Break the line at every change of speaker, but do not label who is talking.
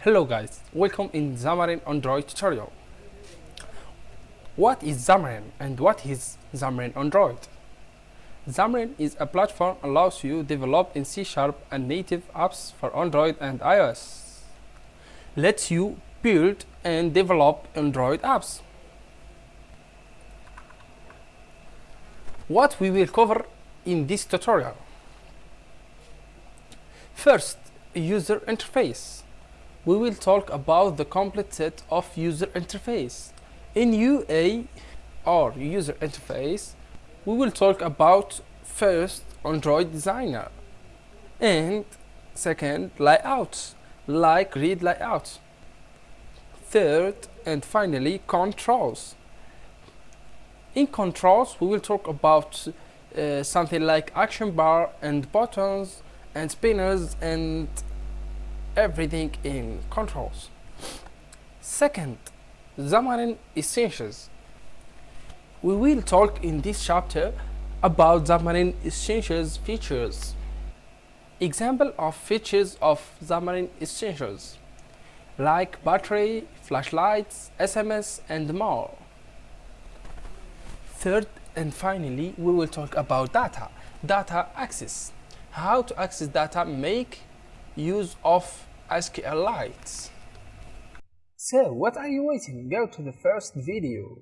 Hello guys, welcome in Xamarin Android tutorial. What is Xamarin and what is Xamarin Android? Xamarin is a platform allows you develop in C Sharp and native apps for Android and iOS. Lets you build and develop Android apps. What we will cover in this tutorial. First, user interface. We will talk about the complete set of user interface. In UA or user interface, we will talk about first Android designer and second layouts like read layout. Third and finally controls. In controls we will talk about uh, something like action bar and buttons and spinners and everything in controls. Second, Xamarin Essentials. We will talk in this chapter about Xamarin Essentials features. Example of features of Xamarin Essentials like battery, flashlights, SMS and more. Third and finally we will talk about data, data access. How to access data, make use of SQLite. So what are you waiting? Go to the first video.